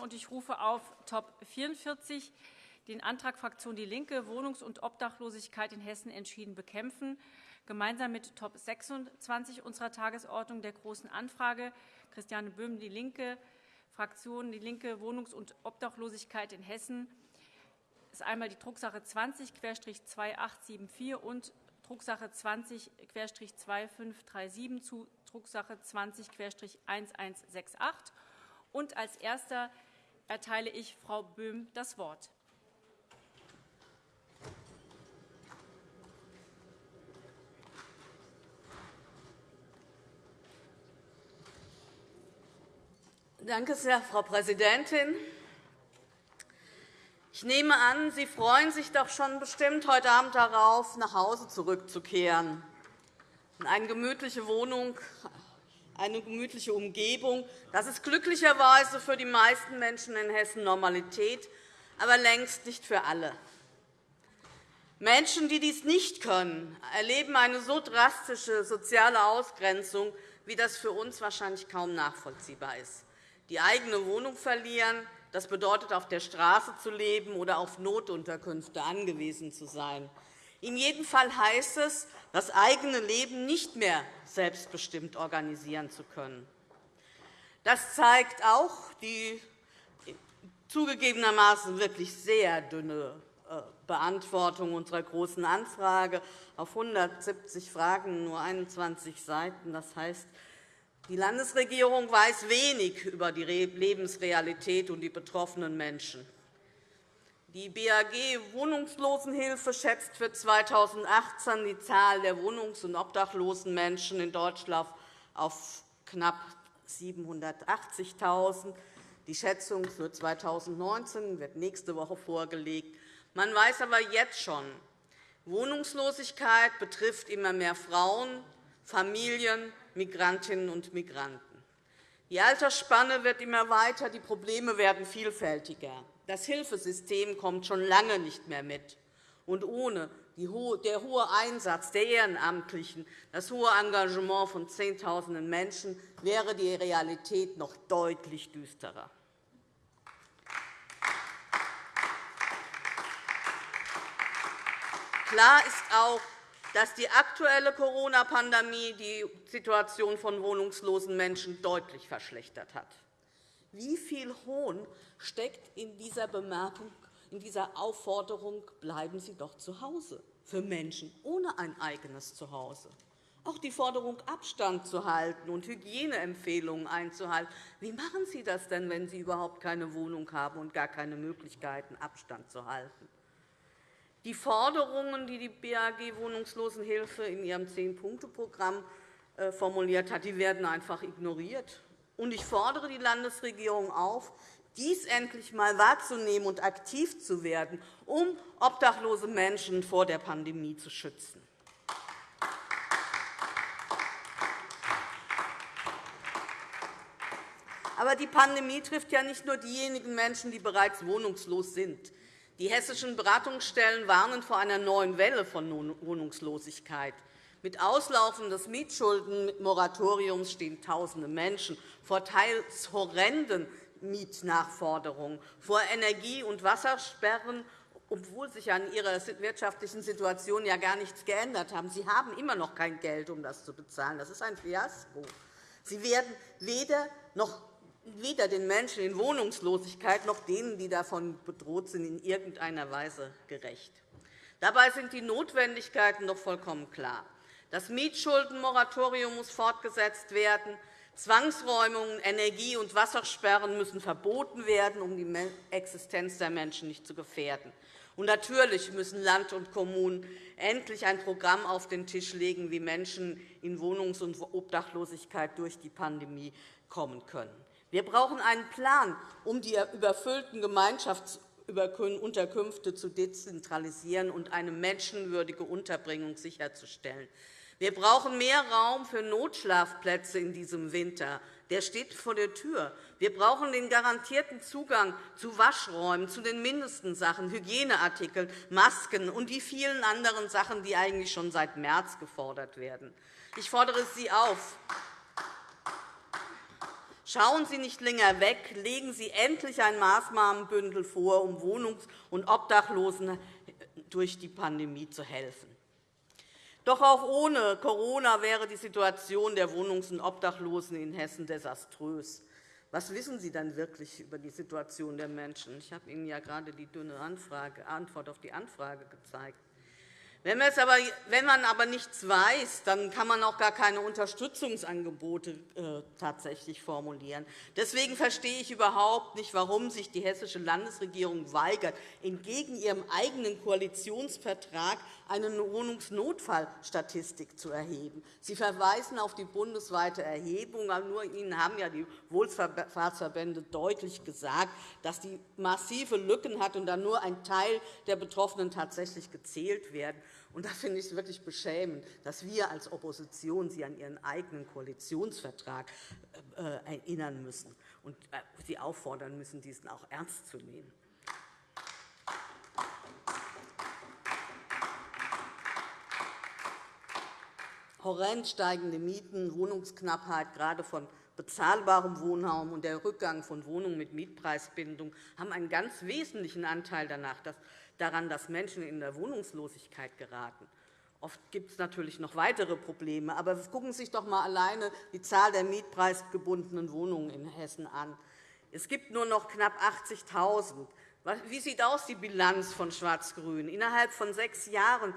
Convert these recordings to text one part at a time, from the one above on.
und ich rufe auf Top 44 den Antrag Fraktion DIE LINKE, Wohnungs- und Obdachlosigkeit in Hessen entschieden bekämpfen, gemeinsam mit Top 26 unserer Tagesordnung der Großen Anfrage. Christiane Böhm, DIE LINKE, Fraktion DIE LINKE, Wohnungs- und Obdachlosigkeit in Hessen, ist einmal die Drucksache 20-2874 und Drucksache 20-2537 zu Drucksache 20-1168. Und als Erster erteile ich Frau Böhm das Wort. Danke sehr, Frau Präsidentin. Ich nehme an, Sie freuen sich doch schon bestimmt heute Abend darauf, nach Hause zurückzukehren, in eine gemütliche Wohnung, eine gemütliche Umgebung. Das ist glücklicherweise für die meisten Menschen in Hessen Normalität, aber längst nicht für alle. Menschen, die dies nicht können, erleben eine so drastische soziale Ausgrenzung, wie das für uns wahrscheinlich kaum nachvollziehbar ist. Die eigene Wohnung verlieren, das bedeutet, auf der Straße zu leben oder auf Notunterkünfte angewiesen zu sein. In jedem Fall heißt es, das eigene Leben nicht mehr selbstbestimmt organisieren zu können. Das zeigt auch die zugegebenermaßen wirklich sehr dünne äh, Beantwortung unserer Großen Anfrage auf 170 Fragen, nur 21 Seiten. Das heißt, die Landesregierung weiß wenig über die Lebensrealität und die betroffenen Menschen. Die BAG Wohnungslosenhilfe schätzt für 2018 die Zahl der wohnungs- und obdachlosen Menschen in Deutschland auf knapp 780.000. Die Schätzung für 2019 wird nächste Woche vorgelegt. Man weiß aber jetzt schon, Wohnungslosigkeit betrifft immer mehr Frauen, Familien, Migrantinnen und Migranten. Die Altersspanne wird immer weiter, die Probleme werden vielfältiger. Das Hilfesystem kommt schon lange nicht mehr mit. Und ohne der hohe Einsatz der Ehrenamtlichen, das hohe Engagement von Zehntausenden Menschen wäre die Realität noch deutlich düsterer. Klar ist auch, dass die aktuelle Corona-Pandemie die Situation von wohnungslosen Menschen deutlich verschlechtert hat. Wie viel Hohn steckt in dieser Bemerkung, in dieser Aufforderung, bleiben Sie doch zu Hause für Menschen ohne ein eigenes Zuhause? Auch die Forderung, Abstand zu halten und Hygieneempfehlungen einzuhalten. Wie machen Sie das denn, wenn Sie überhaupt keine Wohnung haben und gar keine Möglichkeiten, Abstand zu halten? Die Forderungen, die die BAG Wohnungslosenhilfe in ihrem Zehn-Punkte-Programm äh, formuliert hat, werden einfach ignoriert. Ich fordere die Landesregierung auf, dies endlich einmal wahrzunehmen und aktiv zu werden, um obdachlose Menschen vor der Pandemie zu schützen. Aber die Pandemie trifft ja nicht nur diejenigen Menschen, die bereits wohnungslos sind. Die hessischen Beratungsstellen warnen vor einer neuen Welle von Wohnungslosigkeit. Mit Auslaufen des Mietschuldenmoratoriums stehen Tausende Menschen vor teils horrenden Mietnachforderungen, vor Energie- und Wassersperren, obwohl sich an ihrer wirtschaftlichen Situation ja gar nichts geändert hat. Sie haben immer noch kein Geld, um das zu bezahlen. Das ist ein Fiasko. Sie werden weder noch weder den Menschen in Wohnungslosigkeit noch denen, die davon bedroht sind, in irgendeiner Weise gerecht. Dabei sind die Notwendigkeiten doch vollkommen klar. Das Mietschuldenmoratorium muss fortgesetzt werden. Zwangsräumungen, Energie- und Wassersperren müssen verboten werden, um die Existenz der Menschen nicht zu gefährden. Und natürlich müssen Land und Kommunen endlich ein Programm auf den Tisch legen, wie Menschen in Wohnungs- und Obdachlosigkeit durch die Pandemie kommen können. Wir brauchen einen Plan, um die überfüllten Gemeinschaftsunterkünfte zu dezentralisieren und eine menschenwürdige Unterbringung sicherzustellen. Wir brauchen mehr Raum für Notschlafplätze in diesem Winter. Der steht vor der Tür. Wir brauchen den garantierten Zugang zu Waschräumen, zu den mindesten Sachen, Hygieneartikeln, Masken und die vielen anderen Sachen, die eigentlich schon seit März gefordert werden. Ich fordere Sie auf, Schauen Sie nicht länger weg, legen Sie endlich ein Maßnahmenbündel vor, um Wohnungs- und Obdachlosen durch die Pandemie zu helfen. Doch auch ohne Corona wäre die Situation der Wohnungs- und Obdachlosen in Hessen desaströs. Was wissen Sie dann wirklich über die Situation der Menschen? Ich habe Ihnen ja gerade die dünne Antwort auf die Anfrage gezeigt. Wenn, aber, wenn man aber nichts weiß, dann kann man auch gar keine Unterstützungsangebote äh, tatsächlich formulieren. Deswegen verstehe ich überhaupt nicht, warum sich die hessische Landesregierung weigert, entgegen ihrem eigenen Koalitionsvertrag eine Wohnungsnotfallstatistik zu erheben. Sie verweisen auf die bundesweite Erhebung. Nur Ihnen haben ja die Wohlfahrtsverbände deutlich gesagt, dass die massive Lücken hat und dann nur ein Teil der Betroffenen tatsächlich gezählt werden. Und da finde ich es wirklich beschämend, dass wir als Opposition Sie an Ihren eigenen Koalitionsvertrag äh, erinnern müssen und äh, Sie auffordern müssen, diesen auch ernst zu nehmen. Horrend steigende Mieten, Wohnungsknappheit, gerade von bezahlbarem Wohnraum und der Rückgang von Wohnungen mit Mietpreisbindung haben einen ganz wesentlichen Anteil daran, dass Menschen in der Wohnungslosigkeit geraten. Oft gibt es natürlich noch weitere Probleme. Aber gucken Sie sich doch einmal alleine die Zahl der mietpreisgebundenen Wohnungen in Hessen an. Es gibt nur noch knapp 80.000. Wie sieht aus die Bilanz von Schwarz-Grün? Innerhalb von sechs Jahren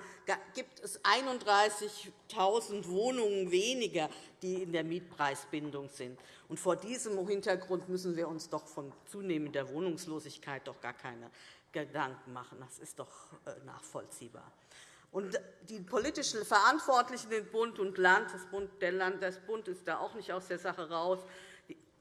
gibt es 31.000 Wohnungen weniger, die in der Mietpreisbindung sind. Und vor diesem Hintergrund müssen wir uns doch von zunehmender Wohnungslosigkeit doch gar keine Gedanken machen. Das ist doch äh, nachvollziehbar. Und die politischen Verantwortlichen in Bund und Land, das Bund, der Landesbund ist da auch nicht aus der Sache raus,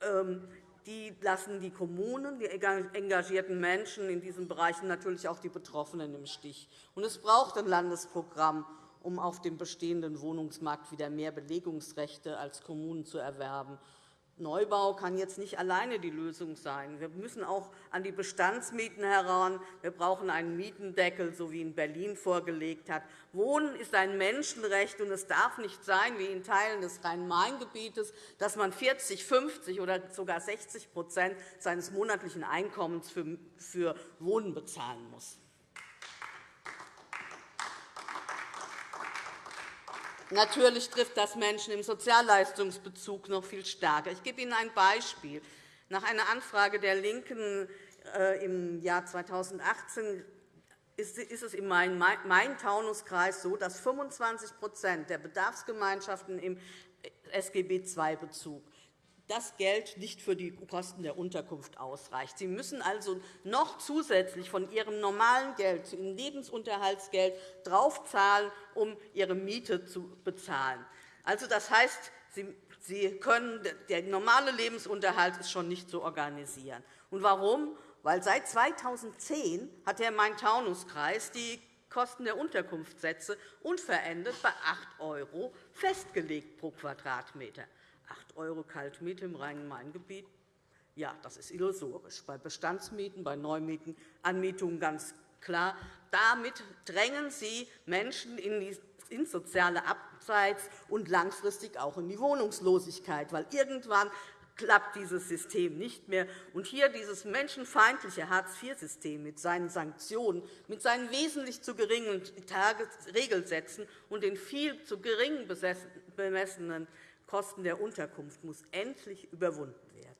ähm, die lassen die Kommunen, die engagierten Menschen in diesen Bereichen, natürlich auch die Betroffenen im Stich. Es braucht ein Landesprogramm, um auf dem bestehenden Wohnungsmarkt wieder mehr Belegungsrechte als Kommunen zu erwerben Neubau kann jetzt nicht alleine die Lösung sein. Wir müssen auch an die Bestandsmieten heran. Wir brauchen einen Mietendeckel, so wie ihn Berlin vorgelegt hat. Wohnen ist ein Menschenrecht, und es darf nicht sein, wie in Teilen des Rhein-Main-Gebietes, dass man 40, 50 oder sogar 60% seines monatlichen Einkommens für Wohnen bezahlen muss. Natürlich trifft das Menschen im Sozialleistungsbezug noch viel stärker. Ich gebe Ihnen ein Beispiel. Nach einer Anfrage der LINKEN äh, im Jahr 2018 ist es im Main-Taunus-Kreis so, dass 25% der Bedarfsgemeinschaften im SGB-II-Bezug das Geld nicht für die Kosten der Unterkunft ausreicht. Sie müssen also noch zusätzlich von Ihrem normalen Geld, Ihrem Lebensunterhaltsgeld, draufzahlen, um Ihre Miete zu bezahlen. Also, das heißt, Sie können, der normale Lebensunterhalt ist schon nicht zu organisieren. Und warum? Weil seit 2010 hat der Main-Taunus-Kreis die Kosten der Unterkunftssätze unverändert bei 8 € festgelegt pro Quadratmeter. 8 € Kaltmiete im Rhein-Main-Gebiet, ja, das ist illusorisch. Bei Bestandsmieten, bei Neumieten, Anmietungen ganz klar. Damit drängen Sie Menschen in soziale Abseits und langfristig auch in die Wohnungslosigkeit, weil irgendwann klappt dieses System nicht mehr. Und hier dieses menschenfeindliche Hartz-IV-System mit seinen Sanktionen, mit seinen wesentlich zu geringen Regelsätzen und den viel zu gering bemessenen Kosten der Unterkunft muss endlich überwunden werden.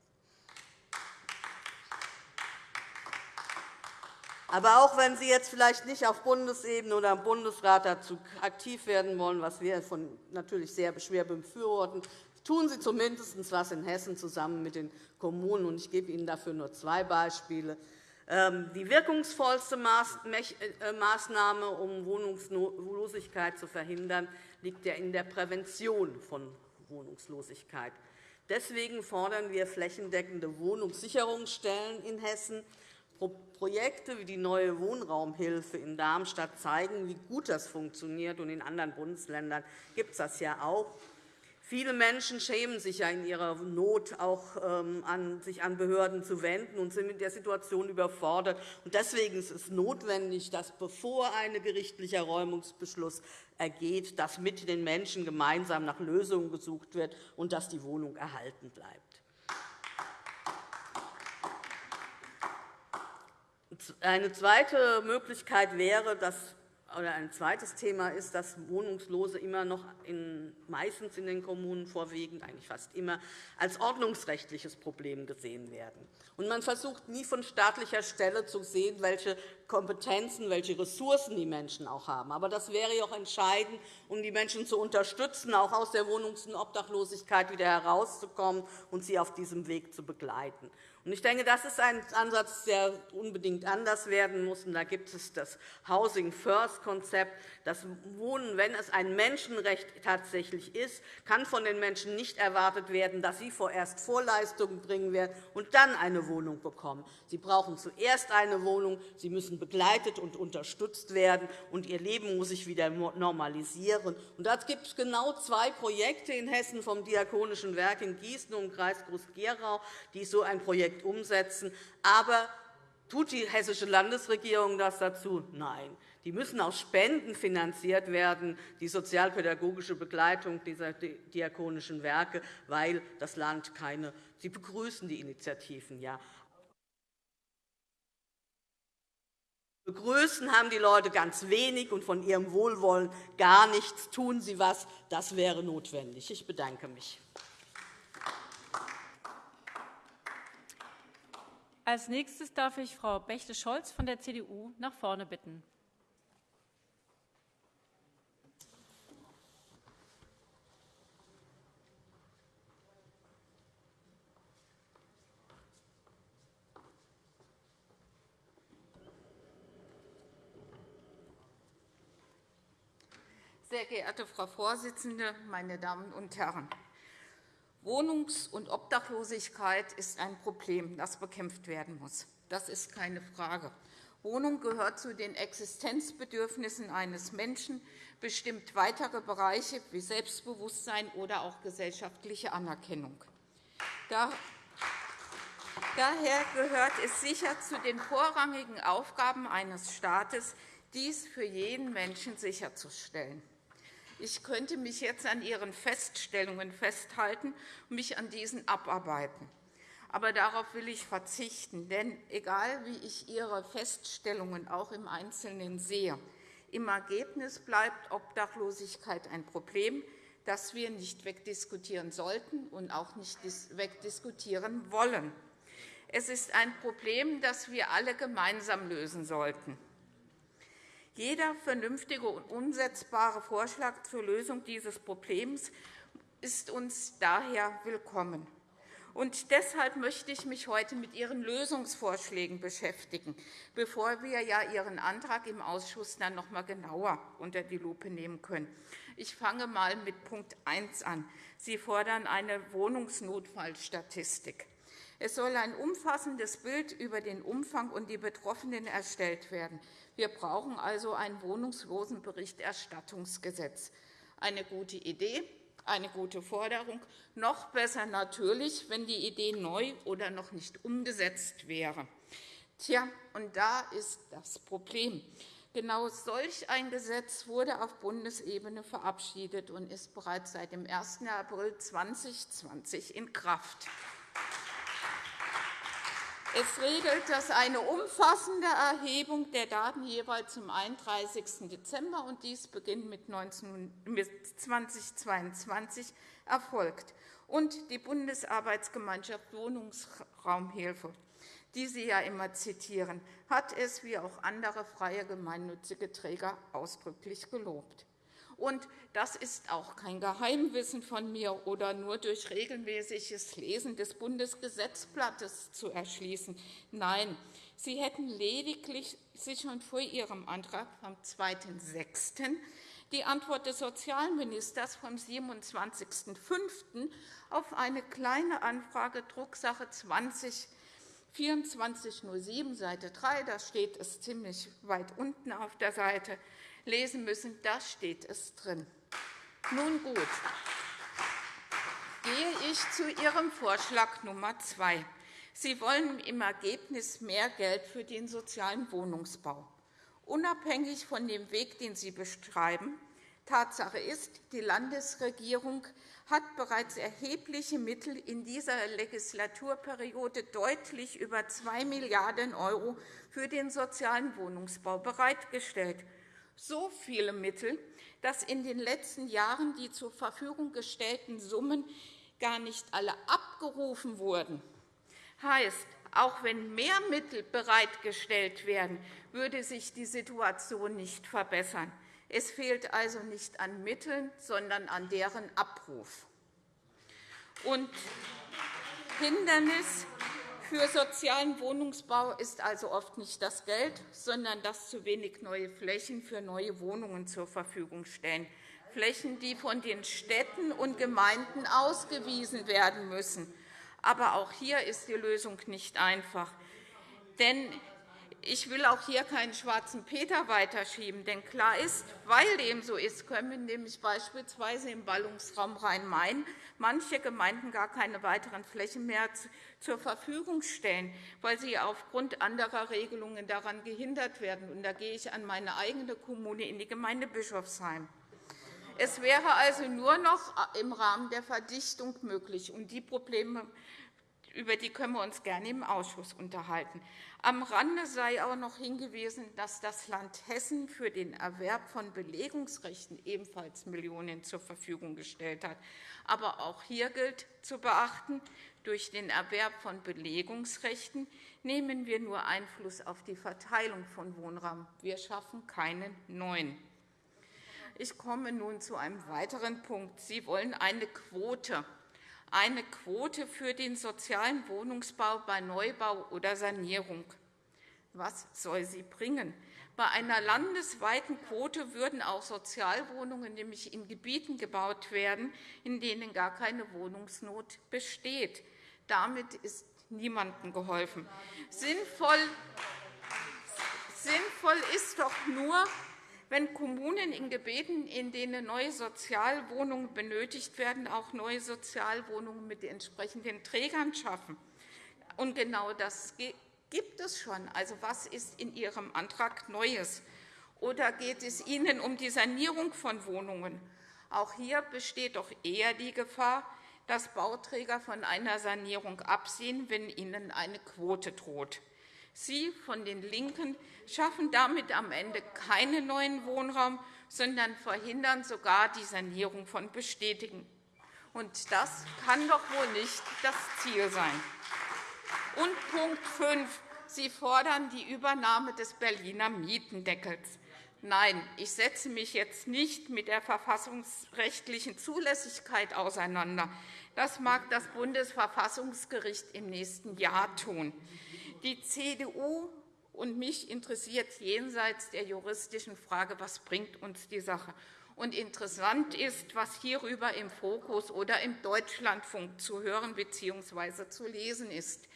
Aber auch wenn Sie jetzt vielleicht nicht auf Bundesebene oder im Bundesrat dazu aktiv werden wollen, was wir natürlich sehr schwer befürworten, tun Sie zumindest etwas in Hessen zusammen mit den Kommunen. Ich gebe Ihnen dafür nur zwei Beispiele. Ähm, die wirkungsvollste äh, Maßnahme, um Wohnungslosigkeit zu verhindern, liegt in der Prävention von Wohnungslosigkeit. Deswegen fordern wir flächendeckende Wohnungssicherungsstellen in Hessen. Projekte wie die neue Wohnraumhilfe in Darmstadt zeigen, wie gut das funktioniert. In anderen Bundesländern gibt es das ja auch. Viele Menschen schämen sich ja in ihrer Not, auch ähm, an, sich an Behörden zu wenden und sind mit der Situation überfordert. Deswegen ist es notwendig, dass, bevor ein gerichtlicher Räumungsbeschluss ergeht, dass mit den Menschen gemeinsam nach Lösungen gesucht wird und dass die Wohnung erhalten bleibt. Eine zweite Möglichkeit wäre, dass oder ein zweites Thema ist, dass Wohnungslose immer noch in, meistens in den Kommunen vorwiegend, eigentlich fast immer, als ordnungsrechtliches Problem gesehen werden. Und man versucht nie von staatlicher Stelle zu sehen, welche Kompetenzen, welche Ressourcen die Menschen auch haben. Aber das wäre auch entscheidend, um die Menschen zu unterstützen, auch aus der Wohnungs- und Obdachlosigkeit wieder herauszukommen und sie auf diesem Weg zu begleiten. Ich denke, das ist ein Ansatz, der unbedingt anders werden muss. Da gibt es das Housing First-Konzept. Das Wohnen, wenn es ein Menschenrecht tatsächlich ist, kann von den Menschen nicht erwartet werden, dass sie vorerst Vorleistungen bringen werden und dann eine Wohnung bekommen. Sie brauchen zuerst eine Wohnung. Sie müssen begleitet und unterstützt werden, und ihr Leben muss sich wieder normalisieren. Und da gibt es genau zwei Projekte in Hessen vom Diakonischen Werk in Gießen und im Kreis Groß-Gerau, die so ein Projekt umsetzen. Aber tut die hessische Landesregierung das dazu? Nein. Die müssen aus Spenden finanziert werden, die sozialpädagogische Begleitung dieser diakonischen Werke, weil das Land keine Sie begrüßen die Initiativen ja. Begrüßen haben die Leute ganz wenig und von ihrem Wohlwollen gar nichts. Tun Sie etwas, das wäre notwendig. Ich bedanke mich. Als nächstes darf ich Frau Bächte-Scholz von der CDU nach vorne bitten. Sehr geehrte Frau Vorsitzende, meine Damen und Herren! Wohnungs- und Obdachlosigkeit ist ein Problem, das bekämpft werden muss. Das ist keine Frage. Wohnung gehört zu den Existenzbedürfnissen eines Menschen, bestimmt weitere Bereiche wie Selbstbewusstsein oder auch gesellschaftliche Anerkennung. Daher gehört es sicher zu den vorrangigen Aufgaben eines Staates, dies für jeden Menschen sicherzustellen. Ich könnte mich jetzt an Ihren Feststellungen festhalten und mich an diesen abarbeiten. Aber darauf will ich verzichten. Denn egal, wie ich Ihre Feststellungen auch im Einzelnen sehe, im Ergebnis bleibt Obdachlosigkeit ein Problem, das wir nicht wegdiskutieren sollten und auch nicht wegdiskutieren wollen. Es ist ein Problem, das wir alle gemeinsam lösen sollten. Jeder vernünftige und umsetzbare Vorschlag zur Lösung dieses Problems ist uns daher willkommen. Und deshalb möchte ich mich heute mit Ihren Lösungsvorschlägen beschäftigen, bevor wir ja Ihren Antrag im Ausschuss dann noch einmal genauer unter die Lupe nehmen können. Ich fange einmal mit Punkt 1 an. Sie fordern eine Wohnungsnotfallstatistik. Es soll ein umfassendes Bild über den Umfang und die Betroffenen erstellt werden. Wir brauchen also ein Wohnungslosenberichterstattungsgesetz. Eine gute Idee, eine gute Forderung. Noch besser natürlich, wenn die Idee neu oder noch nicht umgesetzt wäre. Tja, und da ist das Problem. Genau solch ein Gesetz wurde auf Bundesebene verabschiedet und ist bereits seit dem 1. April 2020 in Kraft. Es regelt, dass eine umfassende Erhebung der Daten jeweils zum 31. Dezember und dies beginnt mit 2022 erfolgt. Und die Bundesarbeitsgemeinschaft Wohnungsraumhilfe, die Sie ja immer zitieren, hat es wie auch andere freie gemeinnützige Träger ausdrücklich gelobt. Und das ist auch kein Geheimwissen von mir oder nur durch regelmäßiges Lesen des Bundesgesetzblattes zu erschließen. Nein, Sie hätten lediglich sich schon vor Ihrem Antrag vom 2.6. die Antwort des Sozialministers vom 27.05. auf eine kleine Anfrage Drucksache 20 2407, Seite 3, da steht es ziemlich weit unten auf der Seite, lesen müssen. Da steht es drin. Nun gut, gehe ich zu Ihrem Vorschlag Nummer 2. Sie wollen im Ergebnis mehr Geld für den sozialen Wohnungsbau. Unabhängig von dem Weg, den Sie beschreiben, Tatsache ist, die Landesregierung hat bereits erhebliche Mittel in dieser Legislaturperiode deutlich über 2 Milliarden € für den sozialen Wohnungsbau bereitgestellt. So viele Mittel, dass in den letzten Jahren die zur Verfügung gestellten Summen gar nicht alle abgerufen wurden. Heißt, auch wenn mehr Mittel bereitgestellt werden, würde sich die Situation nicht verbessern. Es fehlt also nicht an Mitteln, sondern an deren Abruf. Und Hindernis für sozialen Wohnungsbau ist also oft nicht das Geld, sondern dass zu wenig neue Flächen für neue Wohnungen zur Verfügung stehen. Flächen, die von den Städten und Gemeinden ausgewiesen werden müssen. Aber auch hier ist die Lösung nicht einfach. Denn ich will auch hier keinen schwarzen Peter weiterschieben. Denn klar ist, weil dem so ist, können nämlich beispielsweise im Ballungsraum Rhein-Main manche Gemeinden gar keine weiteren Flächen mehr zur Verfügung stellen, weil sie aufgrund anderer Regelungen daran gehindert werden. da gehe ich an meine eigene Kommune, in die Gemeinde Bischofsheim. Es wäre also nur noch im Rahmen der Verdichtung möglich. Und die Probleme über die können wir uns gerne im Ausschuss unterhalten. Am Rande sei auch noch hingewiesen, dass das Land Hessen für den Erwerb von Belegungsrechten ebenfalls Millionen zur Verfügung gestellt hat. Aber auch hier gilt zu beachten, durch den Erwerb von Belegungsrechten nehmen wir nur Einfluss auf die Verteilung von Wohnraum. Wir schaffen keinen neuen. Ich komme nun zu einem weiteren Punkt. Sie wollen eine Quote eine Quote für den sozialen Wohnungsbau bei Neubau oder Sanierung. Was soll sie bringen? Bei einer landesweiten Quote würden auch Sozialwohnungen nämlich in Gebieten gebaut werden, in denen gar keine Wohnungsnot besteht. Damit ist niemandem geholfen. Sinnvoll, sinnvoll ist doch nur, wenn Kommunen in Gebieten, in denen neue Sozialwohnungen benötigt werden, auch neue Sozialwohnungen mit entsprechenden Trägern schaffen. Und genau das gibt es schon. Also, was ist in Ihrem Antrag Neues? Oder geht es Ihnen um die Sanierung von Wohnungen? Auch hier besteht doch eher die Gefahr, dass Bauträger von einer Sanierung absehen, wenn ihnen eine Quote droht. Sie von den LINKEN schaffen damit am Ende keinen neuen Wohnraum, sondern verhindern sogar die Sanierung von Bestätigen. Und das kann doch wohl nicht das Ziel sein. Und Punkt 5. Sie fordern die Übernahme des Berliner Mietendeckels. Nein, ich setze mich jetzt nicht mit der verfassungsrechtlichen Zulässigkeit auseinander. Das mag das Bundesverfassungsgericht im nächsten Jahr tun. Die CDU und mich interessiert jenseits der juristischen Frage, was bringt uns die Sache. Und interessant ist, was hierüber im Fokus oder im Deutschlandfunk zu hören bzw. zu lesen ist.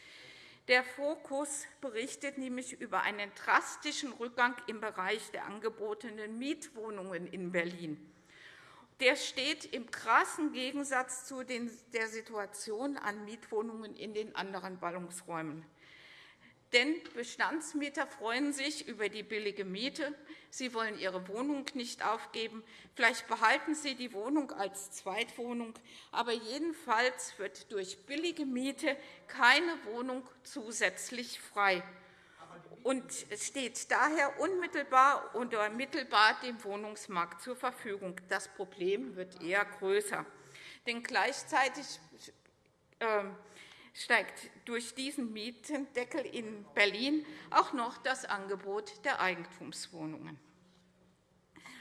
Der Fokus berichtet nämlich über einen drastischen Rückgang im Bereich der angebotenen Mietwohnungen in Berlin. Der steht im krassen Gegensatz zu der Situation an Mietwohnungen in den anderen Ballungsräumen. Denn Bestandsmieter freuen sich über die billige Miete. Sie wollen ihre Wohnung nicht aufgeben. Vielleicht behalten sie die Wohnung als Zweitwohnung. Aber jedenfalls wird durch billige Miete keine Wohnung zusätzlich frei. Und es steht daher unmittelbar oder mittelbar dem Wohnungsmarkt zur Verfügung. Das Problem wird eher größer. Denn gleichzeitig ähm, steigt durch diesen Mietendeckel in Berlin auch noch das Angebot der Eigentumswohnungen.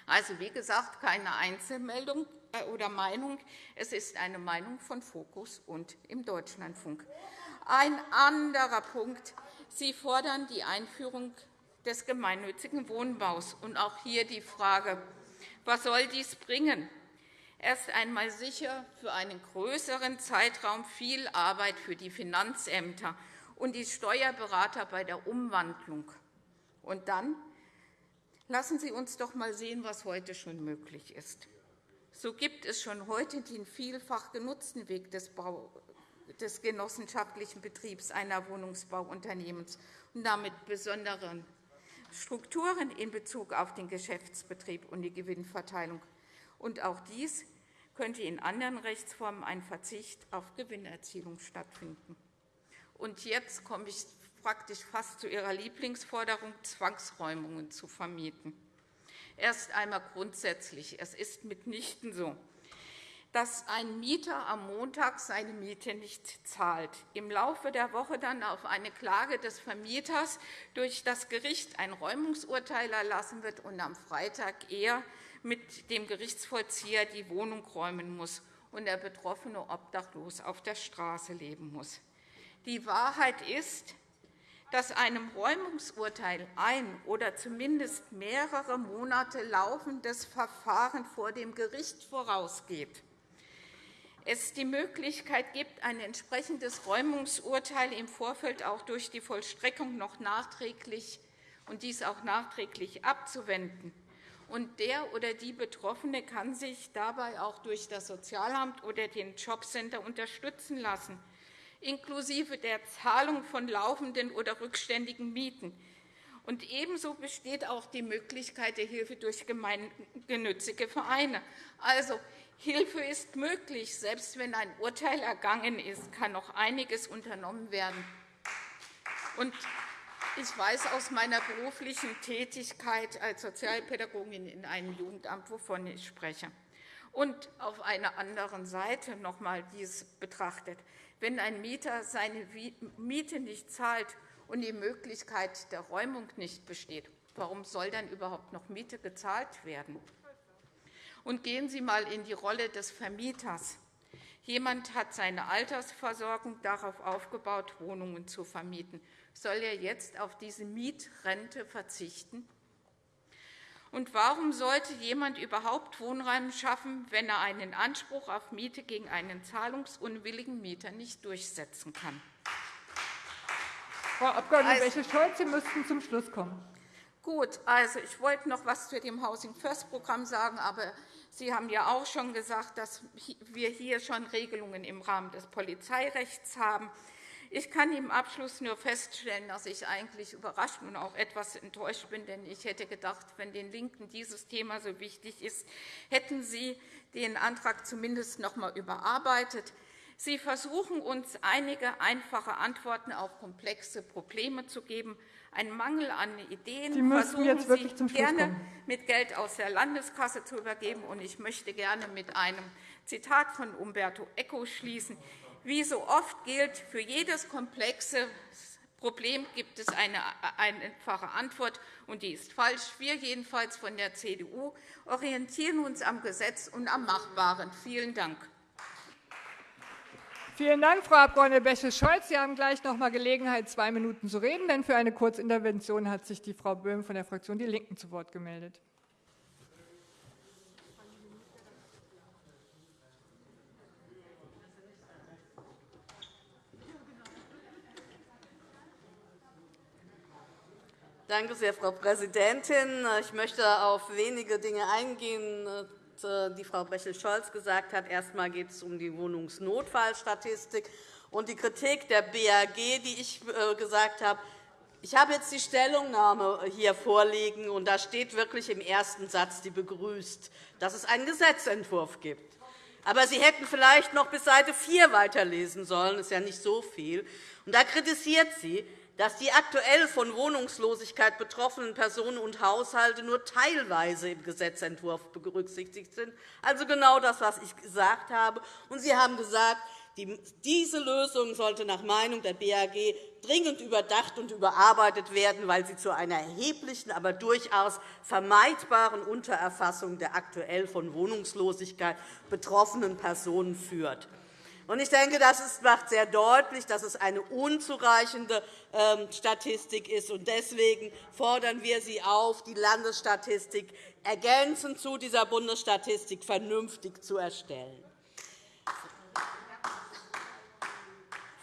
Also, wie gesagt, keine Einzelmeldung äh, oder Meinung. Es ist eine Meinung von Fokus und im Deutschlandfunk. Ein anderer Punkt. Sie fordern die Einführung des gemeinnützigen Wohnbaus. Und auch hier die Frage, was soll dies bringen? Erst einmal sicher für einen größeren Zeitraum viel Arbeit für die Finanzämter und die Steuerberater bei der Umwandlung. Und dann lassen Sie uns doch einmal sehen, was heute schon möglich ist. So gibt es schon heute den vielfach genutzten Weg des, Bau des genossenschaftlichen Betriebs einer Wohnungsbauunternehmens und damit besonderen Strukturen in Bezug auf den Geschäftsbetrieb und die Gewinnverteilung Und auch dies könnte in anderen Rechtsformen ein Verzicht auf Gewinnerzielung stattfinden. Und jetzt komme ich praktisch fast zu Ihrer Lieblingsforderung, Zwangsräumungen zu vermieten. Erst einmal grundsätzlich. Es ist mitnichten so, dass ein Mieter am Montag seine Miete nicht zahlt, im Laufe der Woche dann auf eine Klage des Vermieters durch das Gericht ein Räumungsurteil erlassen wird und am Freitag er mit dem Gerichtsvollzieher die Wohnung räumen muss und der Betroffene obdachlos auf der Straße leben muss. Die Wahrheit ist, dass einem Räumungsurteil ein oder zumindest mehrere Monate laufendes Verfahren vor dem Gericht vorausgeht es die Möglichkeit gibt, ein entsprechendes Räumungsurteil im Vorfeld auch durch die Vollstreckung noch nachträglich und dies auch nachträglich abzuwenden. Und der oder die Betroffene kann sich dabei auch durch das Sozialamt oder den Jobcenter unterstützen lassen, inklusive der Zahlung von laufenden oder rückständigen Mieten. Und ebenso besteht auch die Möglichkeit der Hilfe durch gemeinnützige Vereine. Also, Hilfe ist möglich. Selbst wenn ein Urteil ergangen ist, kann noch einiges unternommen werden. Und ich weiß aus meiner beruflichen Tätigkeit als Sozialpädagogin in einem Jugendamt, wovon ich spreche. Und auf einer anderen Seite noch einmal dies betrachtet. Wenn ein Mieter seine Miete nicht zahlt und die Möglichkeit der Räumung nicht besteht, warum soll dann überhaupt noch Miete gezahlt werden? Und gehen Sie einmal in die Rolle des Vermieters. Jemand hat seine Altersversorgung darauf aufgebaut, Wohnungen zu vermieten. Soll er jetzt auf diese Mietrente verzichten? Und warum sollte jemand überhaupt Wohnraum schaffen, wenn er einen Anspruch auf Miete gegen einen zahlungsunwilligen Mieter nicht durchsetzen kann? Frau Abg. Also, Bäche-Scholz, Sie müssten zum Schluss kommen. Gut, also ich wollte noch etwas zu dem Housing First Programm sagen, aber Sie haben ja auch schon gesagt, dass wir hier schon Regelungen im Rahmen des Polizeirechts haben. Ich kann im Abschluss nur feststellen, dass ich eigentlich überrascht und auch etwas enttäuscht bin, denn ich hätte gedacht, wenn den LINKEN dieses Thema so wichtig ist, hätten Sie den Antrag zumindest noch einmal überarbeitet. Sie versuchen uns einige einfache Antworten auf komplexe Probleme zu geben. Ein Mangel an Ideen Sie versuchen jetzt wirklich Sie zum Schluss gerne kommen. mit Geld aus der Landeskasse zu übergeben. Und ich möchte gerne mit einem Zitat von Umberto Eco schließen. Wie so oft gilt, für jedes komplexe Problem gibt es eine einfache Antwort, und die ist falsch. Wir jedenfalls von der CDU orientieren uns am Gesetz und am Machbaren. Vielen Dank. Vielen Dank, Frau Abg. Bäche-Scholz. Sie haben gleich noch einmal Gelegenheit, zwei Minuten zu reden. Denn für eine Kurzintervention hat sich die Frau Böhm von der Fraktion Die Linken zu Wort gemeldet. Danke sehr, Frau Präsidentin. Ich möchte auf wenige Dinge eingehen, äh, die Frau Bächel-Scholz gesagt hat. Erst einmal geht es um die Wohnungsnotfallstatistik und die Kritik der BAG, die ich äh, gesagt habe. Ich habe jetzt die Stellungnahme hier vorliegen, und da steht wirklich im ersten Satz, die begrüßt, dass es einen Gesetzentwurf gibt. Aber Sie hätten vielleicht noch bis Seite 4 weiterlesen sollen. Das ist ja nicht so viel. Und da kritisiert sie, dass die aktuell von Wohnungslosigkeit betroffenen Personen und Haushalte nur teilweise im Gesetzentwurf berücksichtigt sind, also genau das, was ich gesagt habe. Und Sie haben gesagt, diese Lösung sollte nach Meinung der BAG dringend überdacht und überarbeitet werden, weil sie zu einer erheblichen, aber durchaus vermeidbaren Untererfassung der aktuell von Wohnungslosigkeit betroffenen Personen führt. Ich denke, das macht sehr deutlich, dass es eine unzureichende ähm, Statistik ist. Deswegen fordern wir Sie auf, die Landesstatistik ergänzend zu dieser Bundesstatistik vernünftig zu erstellen.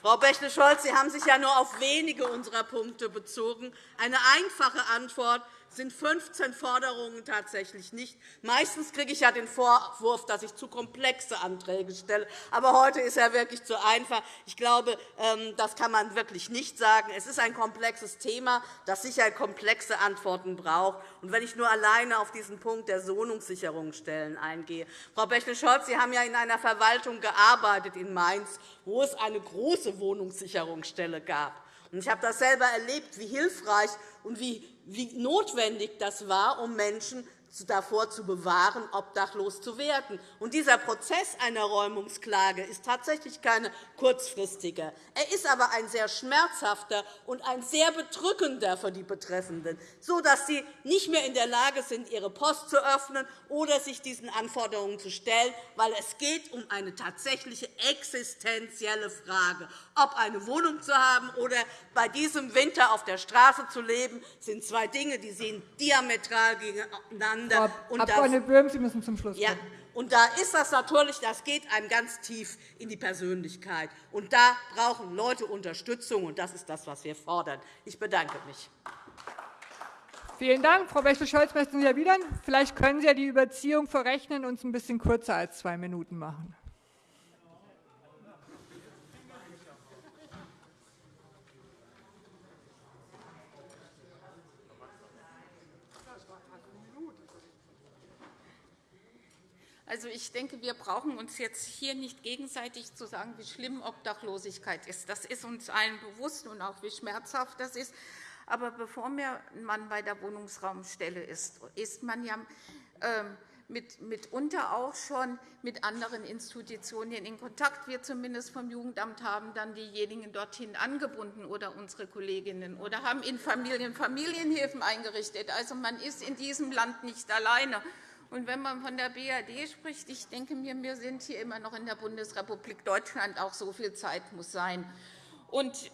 Frau Bächle-Scholz, Sie haben sich ja nur auf wenige unserer Punkte bezogen. Eine einfache Antwort sind 15 Forderungen tatsächlich nicht. Meistens kriege ich ja den Vorwurf, dass ich zu komplexe Anträge stelle. Aber heute ist er wirklich zu einfach. Ich glaube, ähm, das kann man wirklich nicht sagen. Es ist ein komplexes Thema, das sicher komplexe Antworten braucht. Und wenn ich nur alleine auf diesen Punkt der Wohnungssicherungsstellen eingehe. Frau Bächle-Scholz, Sie haben ja in einer Verwaltung gearbeitet in Mainz, wo es eine große Wohnungssicherungsstelle gab. Ich habe das selber erlebt, wie hilfreich und wie notwendig das war, um Menschen davor zu bewahren, obdachlos zu werden. Und dieser Prozess einer Räumungsklage ist tatsächlich keine kurzfristige. Er ist aber ein sehr schmerzhafter und ein sehr bedrückender für die Betreffenden, sodass sie nicht mehr in der Lage sind, ihre Post zu öffnen oder sich diesen Anforderungen zu stellen, weil es geht um eine tatsächliche existenzielle Frage. Ob eine Wohnung zu haben oder bei diesem Winter auf der Straße zu leben, sind zwei Dinge, die sehen diametral gegeneinander miteinander. Frau Abg. Böhm, Sie müssen zum Schluss kommen. Ja. Und da ist das natürlich, das geht einem ganz tief in die Persönlichkeit. Und da brauchen Leute Unterstützung, und das ist das, was wir fordern. Ich bedanke mich. Vielen Dank. Frau Bächle-Scholz möchten Sie erwidern. Vielleicht können Sie ja die Überziehung verrechnen und es ein bisschen kürzer als zwei Minuten machen. Also, ich denke, wir brauchen uns jetzt hier nicht gegenseitig zu sagen, wie schlimm Obdachlosigkeit ist. Das ist uns allen bewusst und auch wie schmerzhaft das ist. Aber bevor man bei der Wohnungsraumstelle ist, ist man ja ähm, mitunter auch schon mit anderen Institutionen in Kontakt. Wir zumindest vom Jugendamt haben dann diejenigen dorthin angebunden oder unsere Kolleginnen oder haben in Familien Familienhilfen eingerichtet. Also, man ist in diesem Land nicht alleine. Und wenn man von der BRD spricht, ich denke mir, wir sind hier immer noch in der Bundesrepublik Deutschland. Auch so viel Zeit muss sein. Und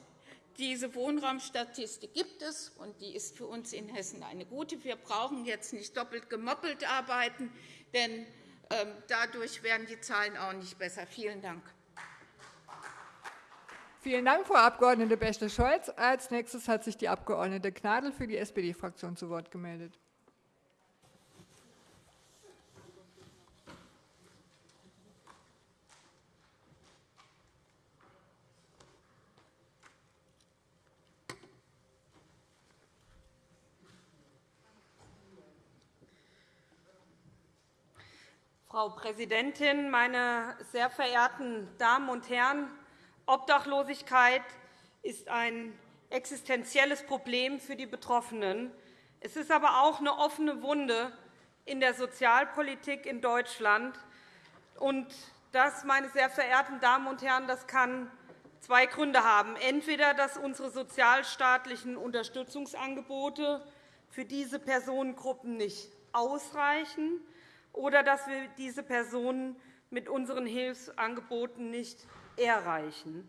diese Wohnraumstatistik gibt es, und die ist für uns in Hessen eine gute. Wir brauchen jetzt nicht doppelt gemoppelt arbeiten, denn ähm, dadurch werden die Zahlen auch nicht besser. Vielen Dank. Vielen Dank, Frau Abg. Bächle-Scholz. Als nächstes hat sich die Abg. Gnadl für die SPD-Fraktion zu Wort gemeldet. Frau Präsidentin, meine sehr verehrten Damen und Herren! Obdachlosigkeit ist ein existenzielles Problem für die Betroffenen. Es ist aber auch eine offene Wunde in der Sozialpolitik in Deutschland. Und das, meine sehr verehrten Damen und Herren, das kann zwei Gründe haben. Entweder, dass unsere sozialstaatlichen Unterstützungsangebote für diese Personengruppen nicht ausreichen, oder dass wir diese Personen mit unseren Hilfsangeboten nicht erreichen.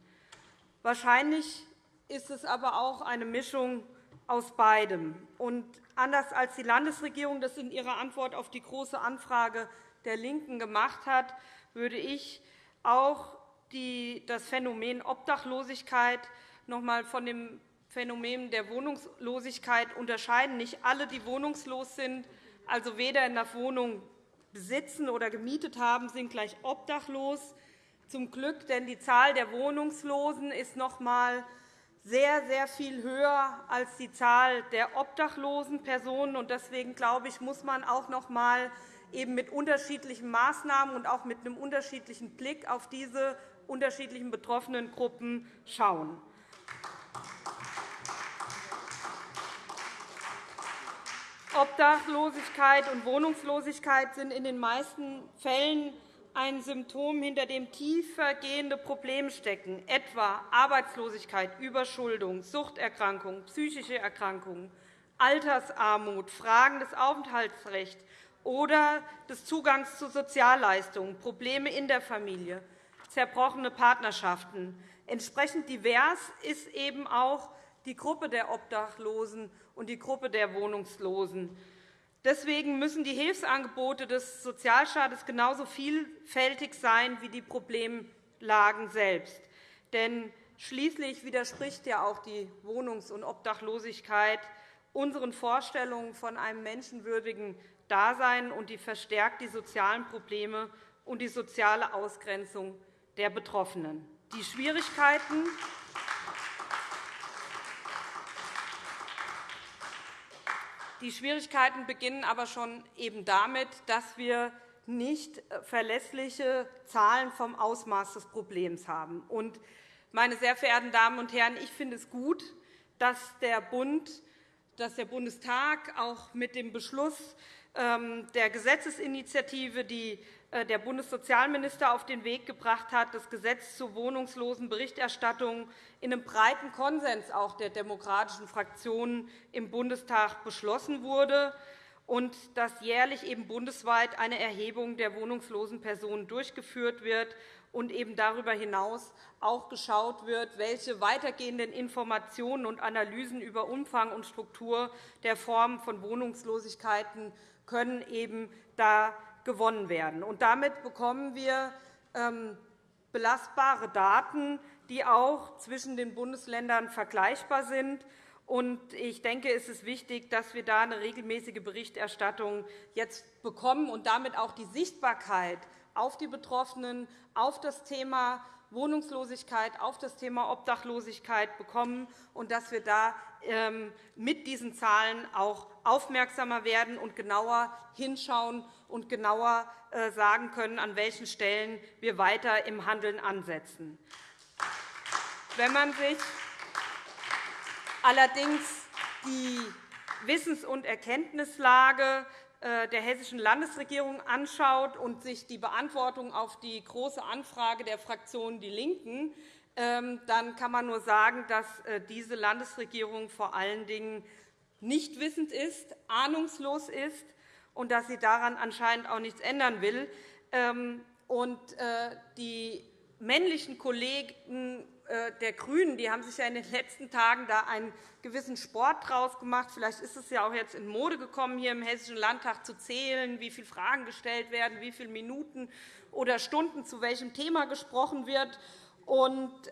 Wahrscheinlich ist es aber auch eine Mischung aus beidem. Und anders als die Landesregierung das in ihrer Antwort auf die Große Anfrage der LINKEN gemacht hat, würde ich auch das Phänomen Obdachlosigkeit noch einmal von dem Phänomen der Wohnungslosigkeit unterscheiden. Nicht alle, die wohnungslos sind, also weder in der Wohnung besitzen oder gemietet haben, sind gleich obdachlos. Zum Glück, denn die Zahl der Wohnungslosen ist noch einmal sehr, sehr viel höher als die Zahl der obdachlosen Personen. Deswegen glaube ich, muss man auch noch einmal eben mit unterschiedlichen Maßnahmen und auch mit einem unterschiedlichen Blick auf diese unterschiedlichen betroffenen Gruppen schauen. Obdachlosigkeit und Wohnungslosigkeit sind in den meisten Fällen ein Symptom, hinter dem tiefergehende Probleme stecken, etwa Arbeitslosigkeit, Überschuldung, Suchterkrankungen, psychische Erkrankungen, Altersarmut, Fragen des Aufenthaltsrechts oder des Zugangs zu Sozialleistungen, Probleme in der Familie, zerbrochene Partnerschaften. Entsprechend divers ist eben auch die Gruppe der Obdachlosen und die Gruppe der Wohnungslosen. Deswegen müssen die Hilfsangebote des Sozialstaates genauso vielfältig sein wie die Problemlagen selbst. Denn schließlich widerspricht ja auch die Wohnungs- und Obdachlosigkeit unseren Vorstellungen von einem menschenwürdigen Dasein, und die verstärkt die sozialen Probleme und die soziale Ausgrenzung der Betroffenen. Die Schwierigkeiten, Die Schwierigkeiten beginnen aber schon eben damit, dass wir nicht äh, verlässliche Zahlen vom Ausmaß des Problems haben. meine sehr verehrten Damen und Herren, ich finde es gut, dass der Bund, dass der Bundestag auch mit dem Beschluss ähm, der Gesetzesinitiative, die der Bundessozialminister auf den Weg gebracht hat, das Gesetz zur wohnungslosen Berichterstattung in einem breiten Konsens auch der demokratischen Fraktionen im Bundestag beschlossen wurde und dass jährlich eben bundesweit eine Erhebung der wohnungslosen Personen durchgeführt wird und eben darüber hinaus auch geschaut wird, welche weitergehenden Informationen und Analysen über Umfang und Struktur der Formen von Wohnungslosigkeiten können eben da gewonnen werden. Und damit bekommen wir ähm, belastbare Daten, die auch zwischen den Bundesländern vergleichbar sind. Ich denke, es ist wichtig, dass wir da eine regelmäßige Berichterstattung jetzt bekommen und damit auch die Sichtbarkeit auf die Betroffenen, auf das Thema Wohnungslosigkeit, auf das Thema Obdachlosigkeit bekommen und dass wir da mit diesen Zahlen auch aufmerksamer werden und genauer hinschauen und genauer äh, sagen können, an welchen Stellen wir weiter im Handeln ansetzen. Wenn man sich allerdings die Wissens- und Erkenntnislage äh, der Hessischen Landesregierung anschaut und sich die Beantwortung auf die Große Anfrage der Fraktion DIE LINKEN ähm, dann kann man nur sagen, dass äh, diese Landesregierung vor allen Dingen nicht wissend ist, ahnungslos ist und dass sie daran anscheinend auch nichts ändern will. Ähm, äh, die männlichen Kollegen äh, der GRÜNEN die haben sich ja in den letzten Tagen da einen gewissen Sport daraus gemacht. Vielleicht ist es ja auch jetzt in Mode gekommen, hier im Hessischen Landtag zu zählen, wie viele Fragen gestellt werden, wie viele Minuten oder Stunden zu welchem Thema gesprochen wird.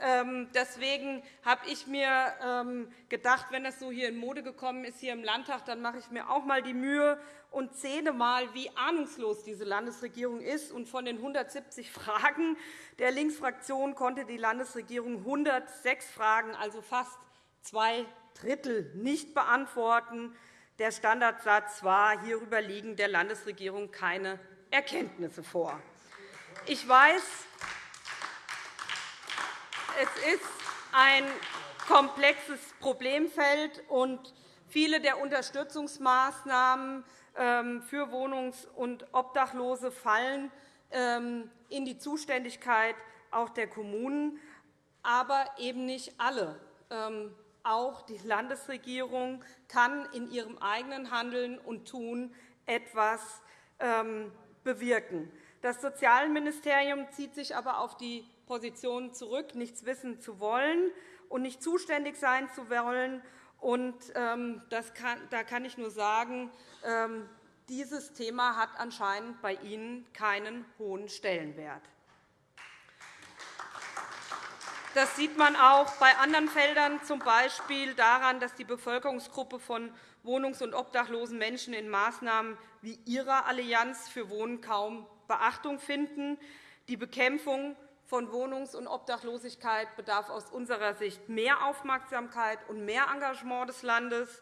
Ähm, deswegen habe ich mir ähm, gedacht, wenn das so hier in Mode gekommen ist hier im Landtag, dann mache ich mir auch einmal die Mühe und zähle einmal, wie ahnungslos diese Landesregierung ist. von den 170 Fragen der Linksfraktion konnte die Landesregierung 106 Fragen, also fast zwei Drittel, nicht beantworten. Der Standardsatz war, hierüber liegen der Landesregierung keine Erkenntnisse vor. Ich weiß, es ist ein komplexes Problemfeld, und viele der Unterstützungsmaßnahmen ähm, für Wohnungs- und Obdachlose fallen ähm, in die Zuständigkeit auch der Kommunen, aber eben nicht alle. Ähm, auch die Landesregierung kann in ihrem eigenen Handeln und Tun etwas bewirken. Das Sozialministerium zieht sich aber auf die Position zurück, nichts wissen zu wollen und nicht zuständig sein zu wollen. Und, ähm, da kann ich nur sagen, ähm, dieses Thema hat anscheinend bei Ihnen keinen hohen Stellenwert. Das sieht man auch bei anderen Feldern, z. B. daran, dass die Bevölkerungsgruppe von wohnungs- und obdachlosen Menschen in Maßnahmen wie Ihrer Allianz für Wohnen kaum Beachtung finden. Die Bekämpfung von Wohnungs- und Obdachlosigkeit bedarf aus unserer Sicht mehr Aufmerksamkeit und mehr Engagement des Landes.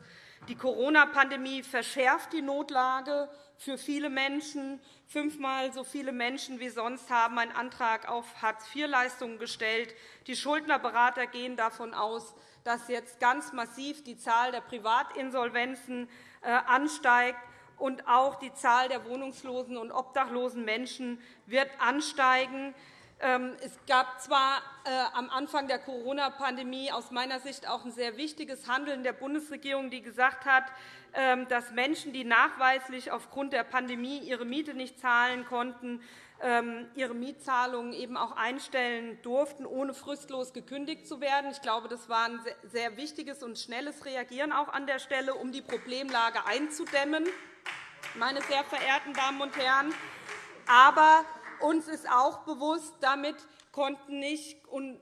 Die Corona-Pandemie verschärft die Notlage für viele Menschen. Fünfmal so viele Menschen wie sonst haben einen Antrag auf Hartz-IV-Leistungen gestellt. Die Schuldnerberater gehen davon aus, dass jetzt ganz massiv die Zahl der Privatinsolvenzen äh, ansteigt und auch die Zahl der wohnungslosen und obdachlosen Menschen wird ansteigen. Ähm, es gab zwar äh, am Anfang der Corona-Pandemie aus meiner Sicht auch ein sehr wichtiges Handeln der Bundesregierung, die gesagt hat, ähm, dass Menschen, die nachweislich aufgrund der Pandemie ihre Miete nicht zahlen konnten, ähm, ihre Mietzahlungen eben auch einstellen durften, ohne fristlos gekündigt zu werden. Ich glaube, das war ein sehr wichtiges und schnelles Reagieren auch an der Stelle, um die Problemlage einzudämmen, meine sehr verehrten Damen und Herren. Aber uns ist auch bewusst, damit konnten nicht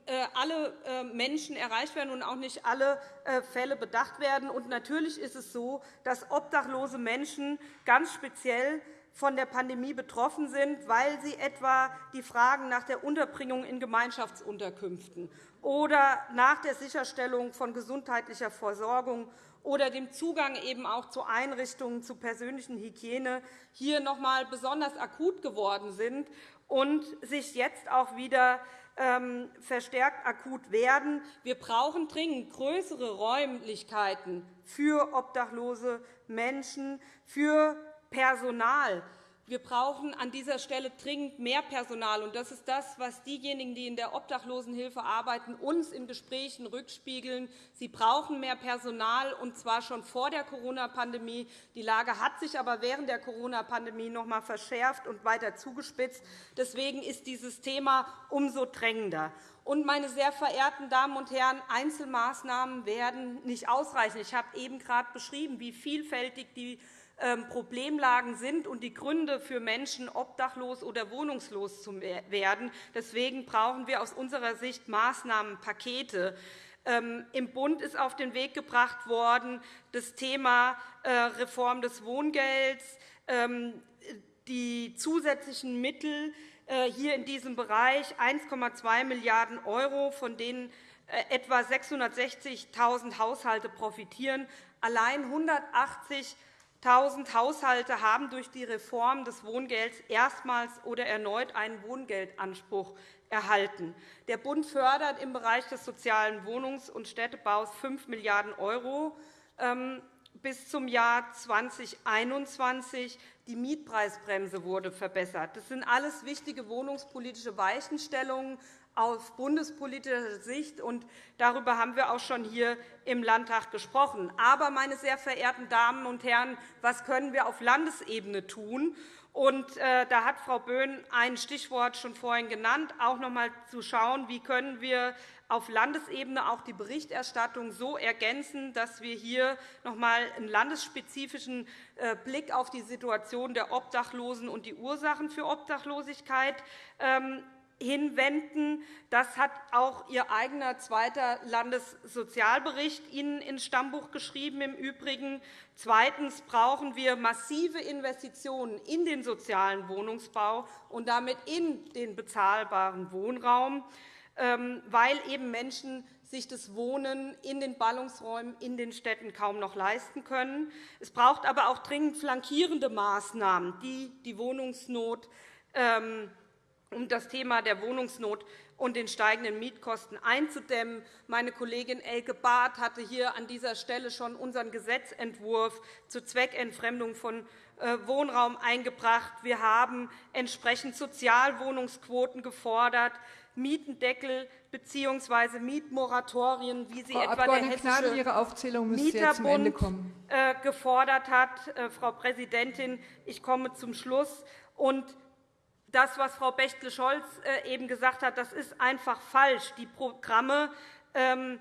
äh, alle äh, Menschen erreicht werden und auch nicht alle äh, Fälle bedacht werden. Und natürlich ist es so, dass obdachlose Menschen ganz speziell von der Pandemie betroffen sind, weil sie etwa die Fragen nach der Unterbringung in Gemeinschaftsunterkünften oder nach der Sicherstellung von gesundheitlicher Versorgung oder dem Zugang eben auch zu Einrichtungen zur persönlichen Hygiene hier noch einmal besonders akut geworden sind und sich jetzt auch wieder ähm, verstärkt akut werden. Wir brauchen dringend größere Räumlichkeiten für obdachlose Menschen, für Personal. Wir brauchen an dieser Stelle dringend mehr Personal. Und das ist das, was diejenigen, die in der Obdachlosenhilfe arbeiten, uns in Gesprächen rückspiegeln. Sie brauchen mehr Personal, und zwar schon vor der Corona-Pandemie. Die Lage hat sich aber während der Corona-Pandemie noch einmal verschärft und weiter zugespitzt. Deswegen ist dieses Thema umso drängender. Und, meine sehr verehrten Damen und Herren, Einzelmaßnahmen werden nicht ausreichen. Ich habe eben gerade beschrieben, wie vielfältig die Problemlagen sind und die Gründe für Menschen, obdachlos oder wohnungslos zu werden. Deswegen brauchen wir aus unserer Sicht Maßnahmenpakete. Ähm, Im Bund ist auf den Weg gebracht worden das Thema äh, Reform des Wohngelds, ähm, die zusätzlichen Mittel äh, hier in diesem Bereich 1,2 Milliarden €, von denen äh, etwa 660.000 Haushalte profitieren. Allein 180 1.000 Haushalte haben durch die Reform des Wohngelds erstmals oder erneut einen Wohngeldanspruch erhalten. Der Bund fördert im Bereich des sozialen Wohnungs- und Städtebaus 5 Milliarden € ähm, bis zum Jahr 2021. Die Mietpreisbremse wurde verbessert. Das sind alles wichtige wohnungspolitische Weichenstellungen, aus bundespolitischer Sicht. Und darüber haben wir auch schon hier im Landtag gesprochen. Aber, meine sehr verehrten Damen und Herren, was können wir auf Landesebene tun? Und, äh, da hat Frau Böhn ein Stichwort schon vorhin genannt, auch noch einmal zu schauen, wie können wir auf Landesebene auch die Berichterstattung so ergänzen, dass wir hier noch einmal einen landesspezifischen äh, Blick auf die Situation der Obdachlosen und die Ursachen für Obdachlosigkeit ähm, hinwenden. Das hat auch Ihr eigener zweiter Landessozialbericht Ihnen ins Stammbuch geschrieben. Im Übrigen. Zweitens brauchen wir massive Investitionen in den sozialen Wohnungsbau und damit in den bezahlbaren Wohnraum, ähm, weil eben Menschen sich das Wohnen in den Ballungsräumen in den Städten kaum noch leisten können. Es braucht aber auch dringend flankierende Maßnahmen, die die Wohnungsnot ähm, um das Thema der Wohnungsnot und den steigenden Mietkosten einzudämmen. Meine Kollegin Elke Barth hatte hier an dieser Stelle schon unseren Gesetzentwurf zur Zweckentfremdung von äh, Wohnraum eingebracht. Wir haben entsprechend Sozialwohnungsquoten gefordert, Mietendeckel bzw. Mietmoratorien, wie sie Frau etwa der Hessische Ihre Aufzählung Mieterbund äh, gefordert hat. Äh, Frau Präsidentin, ich komme zum Schluss. Und das, was Frau Bechtle-Scholz äh, eben gesagt hat, das ist einfach falsch. Die Programme, ähm,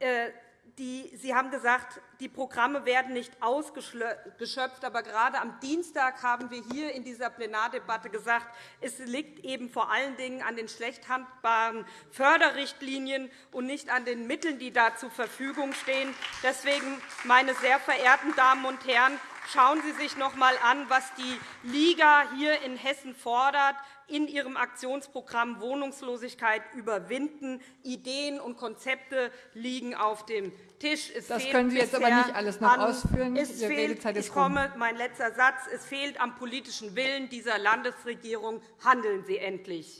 äh, die, Sie haben gesagt, die Programme werden nicht ausgeschöpft. Aber gerade am Dienstag haben wir hier in dieser Plenardebatte gesagt, es liegt eben vor allen Dingen an den schlecht handbaren Förderrichtlinien und nicht an den Mitteln, die da zur Verfügung stehen. Deswegen, meine sehr verehrten Damen und Herren, Schauen Sie sich noch einmal an, was die Liga hier in Hessen fordert in ihrem Aktionsprogramm Wohnungslosigkeit überwinden. Ideen und Konzepte liegen auf dem Tisch. Es das können Sie jetzt aber nicht alles noch ausführen. Es fehlt, ich komme, mein letzter Satz. Es fehlt am politischen Willen dieser Landesregierung. Handeln Sie endlich.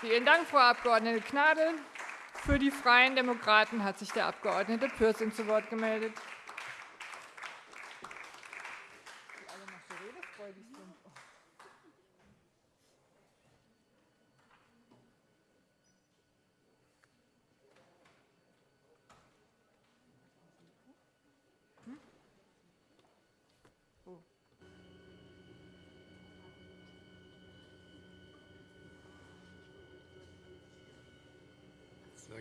Vielen Dank, Frau Abg. Gnadl. Für die Freien Demokraten hat sich der Abg. Pürsün zu Wort gemeldet.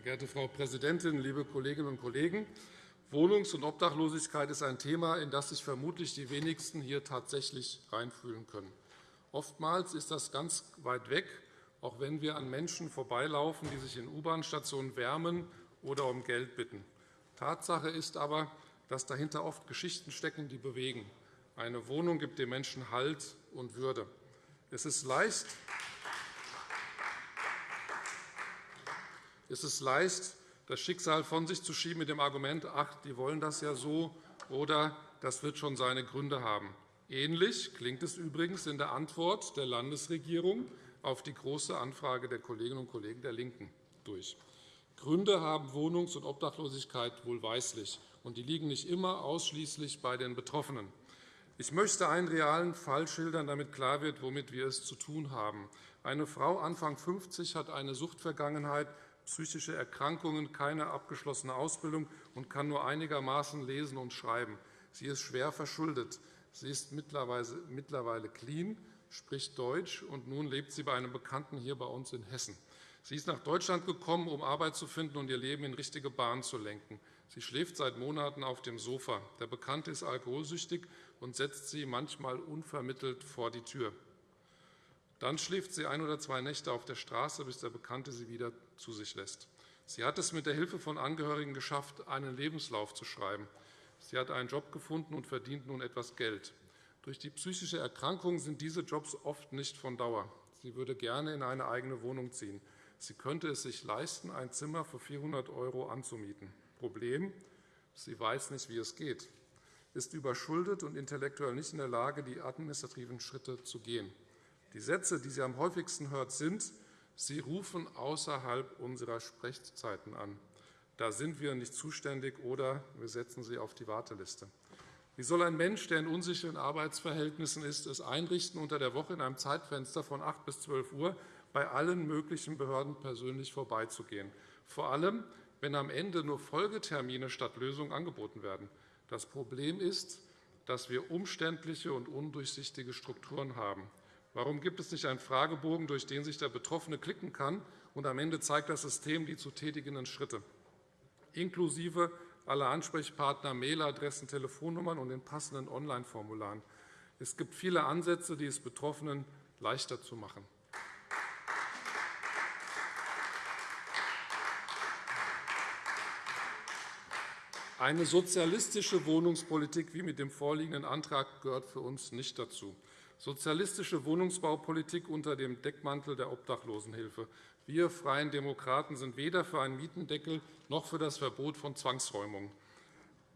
Sehr geehrte Frau Präsidentin, liebe Kolleginnen und Kollegen! Wohnungs- und Obdachlosigkeit ist ein Thema, in das sich vermutlich die wenigsten hier tatsächlich reinfühlen können. Oftmals ist das ganz weit weg, auch wenn wir an Menschen vorbeilaufen, die sich in U-Bahn-Stationen wärmen oder um Geld bitten. Tatsache ist aber, dass dahinter oft Geschichten stecken, die bewegen. Eine Wohnung gibt dem Menschen Halt und Würde. Es ist leicht, es ist leicht das Schicksal von sich zu schieben mit dem Argument, ach, die wollen das ja so oder das wird schon seine Gründe haben. Ähnlich klingt es übrigens in der Antwort der Landesregierung auf die Große Anfrage der Kolleginnen und Kollegen der LINKEN durch. Gründe haben Wohnungs- und Obdachlosigkeit wohlweislich, und die liegen nicht immer ausschließlich bei den Betroffenen. Ich möchte einen realen Fall schildern, damit klar wird, womit wir es zu tun haben. Eine Frau Anfang 50 hat eine Suchtvergangenheit, psychische Erkrankungen, keine abgeschlossene Ausbildung und kann nur einigermaßen lesen und schreiben. Sie ist schwer verschuldet. Sie ist mittlerweile clean, spricht Deutsch, und nun lebt sie bei einem Bekannten hier bei uns in Hessen. Sie ist nach Deutschland gekommen, um Arbeit zu finden und ihr Leben in richtige Bahnen zu lenken. Sie schläft seit Monaten auf dem Sofa. Der Bekannte ist alkoholsüchtig und setzt sie manchmal unvermittelt vor die Tür. Dann schläft sie ein oder zwei Nächte auf der Straße, bis der Bekannte sie wieder zu sich lässt. Sie hat es mit der Hilfe von Angehörigen geschafft, einen Lebenslauf zu schreiben. Sie hat einen Job gefunden und verdient nun etwas Geld. Durch die psychische Erkrankung sind diese Jobs oft nicht von Dauer. Sie würde gerne in eine eigene Wohnung ziehen. Sie könnte es sich leisten, ein Zimmer für 400 € anzumieten. Problem, sie weiß nicht, wie es geht, ist überschuldet und intellektuell nicht in der Lage, die administrativen Schritte zu gehen. Die Sätze, die sie am häufigsten hört, sind, Sie rufen außerhalb unserer Sprechzeiten an. Da sind wir nicht zuständig oder wir setzen Sie auf die Warteliste. Wie soll ein Mensch, der in unsicheren Arbeitsverhältnissen ist, es einrichten, unter der Woche in einem Zeitfenster von 8 bis 12 Uhr bei allen möglichen Behörden persönlich vorbeizugehen? Vor allem, wenn am Ende nur Folgetermine statt Lösungen angeboten werden. Das Problem ist, dass wir umständliche und undurchsichtige Strukturen haben. Warum gibt es nicht einen Fragebogen, durch den sich der Betroffene klicken kann, und am Ende zeigt das System die zu tätigenden Schritte, inklusive aller Ansprechpartner, Mailadressen, Telefonnummern und den passenden Online-Formularen? Es gibt viele Ansätze, die es Betroffenen leichter zu machen. Eine sozialistische Wohnungspolitik wie mit dem vorliegenden Antrag gehört für uns nicht dazu sozialistische Wohnungsbaupolitik unter dem Deckmantel der Obdachlosenhilfe. Wir Freien Demokraten sind weder für einen Mietendeckel noch für das Verbot von Zwangsräumungen.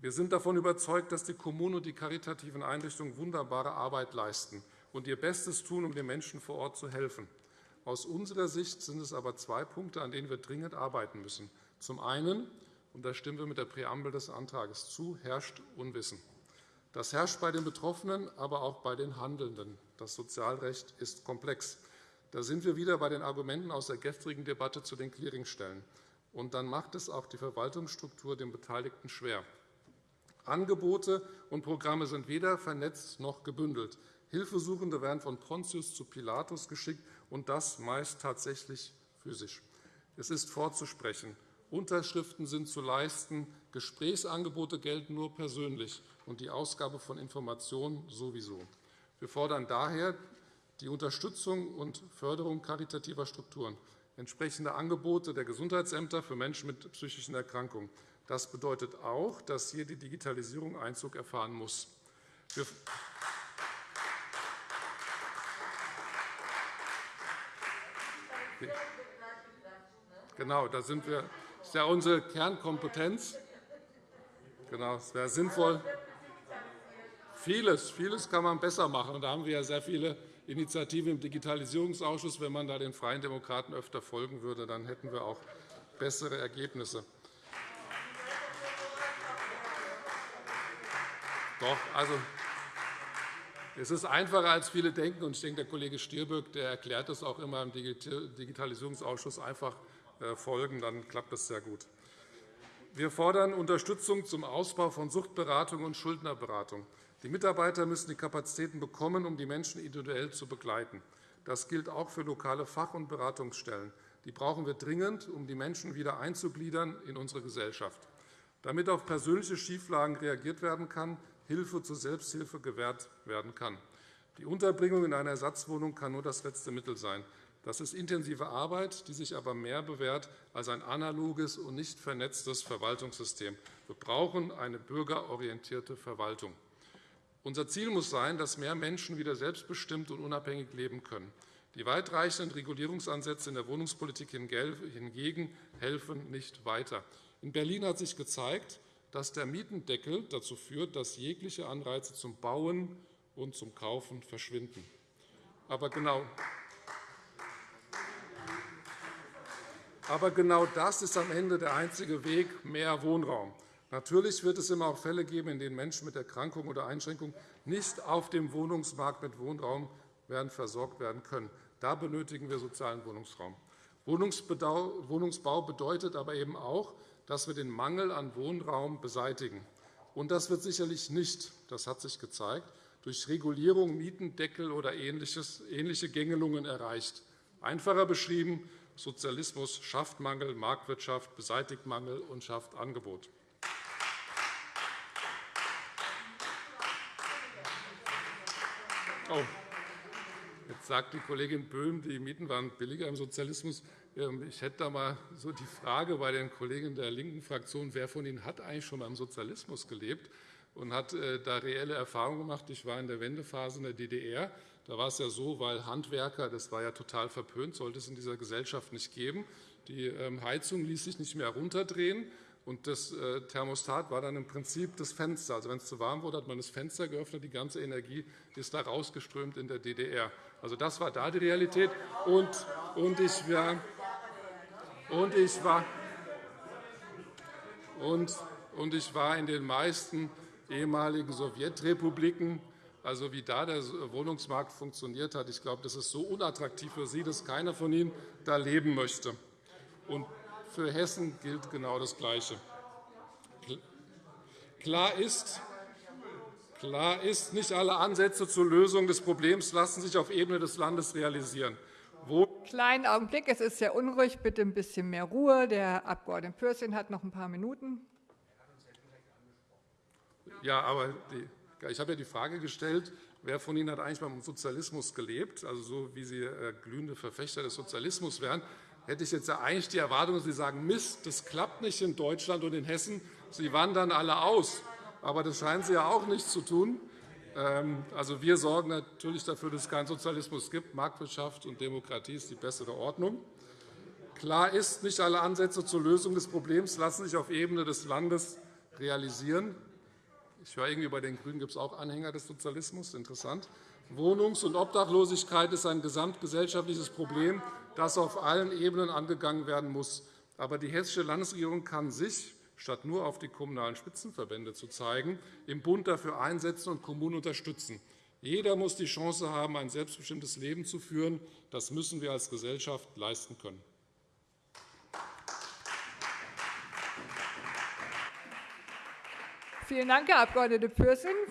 Wir sind davon überzeugt, dass die Kommunen und die karitativen Einrichtungen wunderbare Arbeit leisten und ihr Bestes tun, um den Menschen vor Ort zu helfen. Aus unserer Sicht sind es aber zwei Punkte, an denen wir dringend arbeiten müssen. Zum einen, und da stimmen wir mit der Präambel des Antrags zu, herrscht Unwissen. Das herrscht bei den Betroffenen, aber auch bei den Handelnden. Das Sozialrecht ist komplex. Da sind wir wieder bei den Argumenten aus der gestrigen Debatte zu den Clearingstellen. Und dann macht es auch die Verwaltungsstruktur den Beteiligten schwer. Angebote und Programme sind weder vernetzt noch gebündelt. Hilfesuchende werden von Pontius zu Pilatus geschickt, und das meist tatsächlich physisch. Es ist vorzusprechen. Unterschriften sind zu leisten, Gesprächsangebote gelten nur persönlich und die Ausgabe von Informationen sowieso. Wir fordern daher die Unterstützung und Förderung karitativer Strukturen, entsprechende Angebote der Gesundheitsämter für Menschen mit psychischen Erkrankungen. Das bedeutet auch, dass hier die Digitalisierung Einzug erfahren muss. Genau, da sind wir. Das ist ja unsere Kernkompetenz. Genau, es wäre sinnvoll, Vieles, vieles kann man besser machen. Da haben wir ja sehr viele Initiativen im Digitalisierungsausschuss. Wenn man da den Freien Demokraten öfter folgen würde, dann hätten wir auch bessere Ergebnisse. Doch, also, es ist einfacher, als viele denken. Ich denke, der Kollege Stirböck der erklärt das auch immer im Digitalisierungsausschuss. Einfach folgen, dann klappt das sehr gut. Wir fordern Unterstützung zum Ausbau von Suchtberatung und Schuldnerberatung. Die Mitarbeiter müssen die Kapazitäten bekommen, um die Menschen individuell zu begleiten. Das gilt auch für lokale Fach- und Beratungsstellen. Die brauchen wir dringend, um die Menschen wieder einzugliedern in unsere Gesellschaft. Damit auf persönliche Schieflagen reagiert werden kann, Hilfe zur Selbsthilfe gewährt werden kann. Die Unterbringung in einer Ersatzwohnung kann nur das letzte Mittel sein. Das ist intensive Arbeit, die sich aber mehr bewährt als ein analoges und nicht vernetztes Verwaltungssystem. Wir brauchen eine bürgerorientierte Verwaltung. Unser Ziel muss sein, dass mehr Menschen wieder selbstbestimmt und unabhängig leben können. Die weitreichenden Regulierungsansätze in der Wohnungspolitik hingegen helfen nicht weiter. In Berlin hat sich gezeigt, dass der Mietendeckel dazu führt, dass jegliche Anreize zum Bauen und zum Kaufen verschwinden. Aber genau, Aber genau das ist am Ende der einzige Weg, mehr Wohnraum. Natürlich wird es immer auch Fälle geben, in denen Menschen mit Erkrankung oder Einschränkung nicht auf dem Wohnungsmarkt mit Wohnraum werden versorgt werden können. Da benötigen wir sozialen Wohnungsraum. Wohnungsbau bedeutet aber eben auch, dass wir den Mangel an Wohnraum beseitigen. Und das wird sicherlich nicht, das hat sich gezeigt, durch Regulierung, Mietendeckel oder ähnliche Gängelungen erreicht. Einfacher beschrieben, Sozialismus schafft Mangel, Marktwirtschaft beseitigt Mangel und schafft Angebot. Oh. Jetzt sagt die Kollegin Böhm, die Mieten waren billiger im Sozialismus. Ähm, ich hätte da mal so die Frage bei den Kollegen der linken Fraktion, wer von Ihnen hat eigentlich schon beim Sozialismus gelebt und hat äh, da reelle Erfahrungen gemacht? Ich war in der Wendephase in der DDR. Da war es ja so, weil Handwerker, das war ja total verpönt, sollte es in dieser Gesellschaft nicht geben. Die ähm, Heizung ließ sich nicht mehr runterdrehen. Und das äh, Thermostat war dann im Prinzip das Fenster. Also wenn es zu warm wurde, hat man das Fenster geöffnet. Die ganze Energie ist da rausgeströmt in der DDR. Also das war da die Realität. Und, und ich war, und ich war, und, und ich war in den meisten ehemaligen Sowjetrepubliken, also wie da der Wohnungsmarkt funktioniert hat. Ich glaube, das ist so unattraktiv für Sie, dass keiner von Ihnen da leben möchte. Und für Hessen gilt genau das Gleiche. Klar ist, Klar ist, nicht alle Ansätze zur Lösung des Problems lassen sich auf Ebene des Landes realisieren. Wo Kleinen Augenblick, es ist sehr unruhig. Bitte ein bisschen mehr Ruhe. Der Abg. Pürsün hat noch ein paar Minuten. Ja, aber die, ich habe ja die Frage gestellt, wer von Ihnen hat eigentlich beim Sozialismus gelebt, also so wie Sie äh, glühende Verfechter des Sozialismus wären hätte ich jetzt eigentlich die Erwartung, dass Sie sagen, Mist, das klappt nicht in Deutschland und in Hessen, Sie wandern alle aus. Aber das scheinen Sie ja auch nicht zu tun. Ähm, also, wir sorgen natürlich dafür, dass es keinen Sozialismus gibt. Marktwirtschaft und Demokratie ist die bessere Ordnung. Klar ist, nicht alle Ansätze zur Lösung des Problems lassen sich auf Ebene des Landes realisieren. Ich höre irgendwie, bei den GRÜNEN gibt es auch Anhänger des Sozialismus. Interessant. Wohnungs- und Obdachlosigkeit ist ein gesamtgesellschaftliches Problem, das auf allen Ebenen angegangen werden muss. Aber die Hessische Landesregierung kann sich, statt nur auf die Kommunalen Spitzenverbände zu zeigen, im Bund dafür einsetzen und Kommunen unterstützen. Jeder muss die Chance haben, ein selbstbestimmtes Leben zu führen. Das müssen wir als Gesellschaft leisten können. Vielen Dank, Herr Abg. Pürsün.